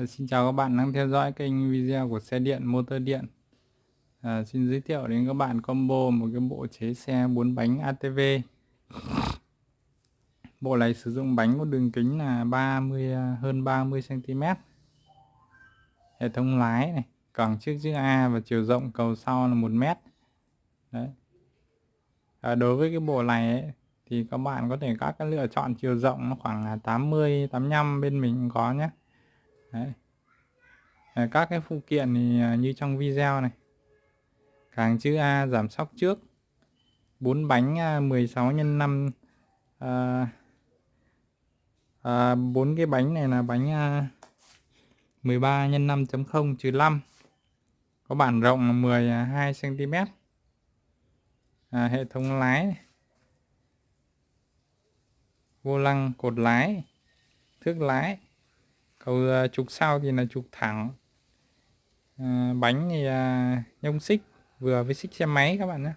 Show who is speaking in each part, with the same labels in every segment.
Speaker 1: Ờ, xin chào các bạn đang theo dõi kênh video của xe điện motor điện. À, Xin giới thiệu đến các bạn combo một cái bộ chế xe 4 bánh ATV Bộ này sử dụng bánh có đường kính là 30 ờ, hơn 30 cm Hệ thống lái này, cẳng trước chữ A và chiều rộng cầu sau là 1 mét. Đấy. À, đối với cái bộ này ấy, thì các bạn có thể các cái lựa chọn chiều rộng nó khoảng 80 85 bên mình có nhé. Đấy. Ờ, các cái phụ kiện thì à, như trong video này. Càng chữ A giảm sóc trước. Bốn bánh 16 x 5 à, à, 4 ờ, ờ, cái bánh này là bánh à, 13 x 5.0 trừ 5 có bản rộng 12 cm à, hệ thống lái. Vô lăng cột lái. Thước lái cầu à, trục sau thì là trục thẳng. À, bánh thì à, nhông xích vừa với xích xe máy các bạn nhé.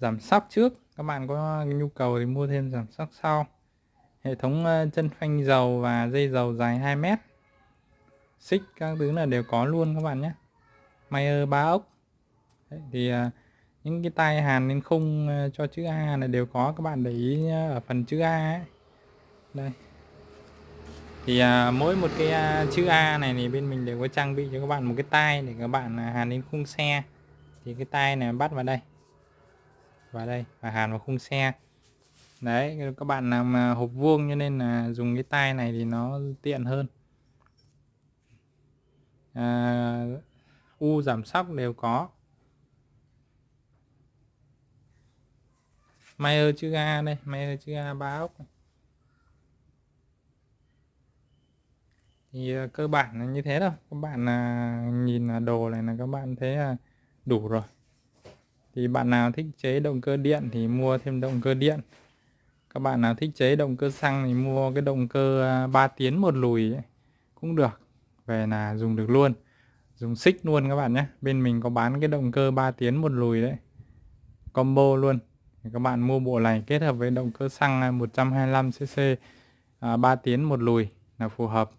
Speaker 1: Giảm sóc trước các bạn có nhu cầu thì mua thêm giảm sóc sau. Hệ thống à, chân phanh dầu và dây dầu dài 2 mét. Xích các thứ là đều có luôn các bạn nhé. Mayer ba ốc. Đấy, thì à, những cái tay hàn lên khung à, cho chữ A là đều có các bạn để ý ở phần chữ A ấy đây. Thì à, mỗi một cái à, chữ A này thì bên mình đều có trang bị cho các bạn một cái tay để các bạn à, hàn lên khung xe. Thì cái tay này bắt vào đây. Vào đây và hàn vào khung xe. Đấy các bạn làm à, hộp vuông cho nên là dùng cái tay này thì nó tiện hơn. À, u giảm sóc đều có. Mayer chữ A đây Mayer chữ A ba ốc này. Thì ờ, cơ bản là như thế thôi. Các bạn là nhìn à, đồ này là các bạn thấy đủ rồi. Thì bạn nào thích chế động cơ điện thì mua thêm động cơ điện. Các bạn nào thích chế động cơ xăng thì mua cái động cơ à, 3 tiến một lùi ấy, cũng được. Về là dùng được luôn. Dùng xích luôn các bạn nhé. Bên mình có bán cái động cơ 3 tiến một lùi đấy. Combo luôn. Các bạn mua bộ này kết hợp với động cơ xăng 125cc à, 3 à, tiến một lùi là phù hợp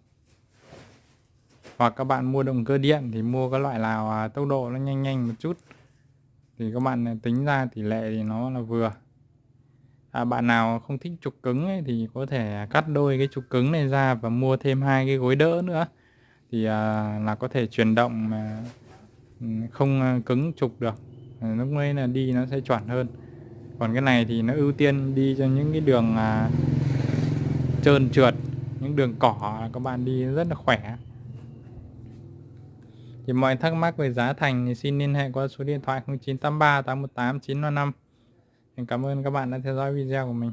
Speaker 1: hoặc các bạn mua động cơ điện thì mua cái loại nào à, tốc độ nó nhanh nhanh một chút. Thì các bạn à, tính ra tỷ lệ thì nó là vừa. À, bạn nào không thích trục cứng ấy, thì có thể cắt đôi cái trục cứng này ra và mua thêm hai cái gối đỡ nữa. Thì à, là có thể chuyển động mà ừ, không à, cứng trục được. Lúc ấy là đi nó sẽ chuẩn hơn. Còn cái này thì nó ưu tiên đi cho những cái đường à, trơn trượt những đường cỏ các bạn đi rất là khỏe thì mọi thắc mắc về giá thành thì xin liên hệ qua số điện thoại 0983 818 955 Cảm ơn các bạn đã theo dõi video của mình.